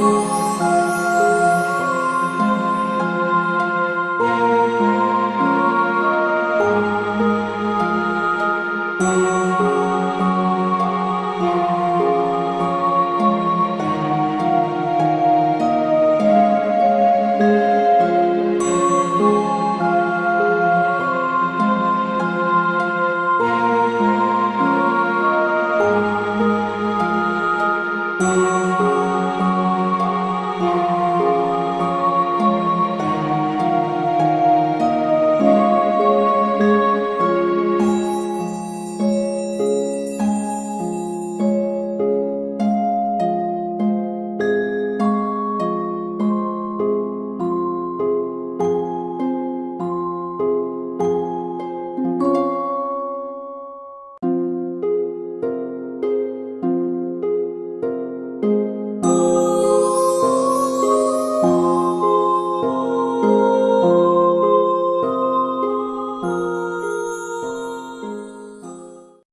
Ooh.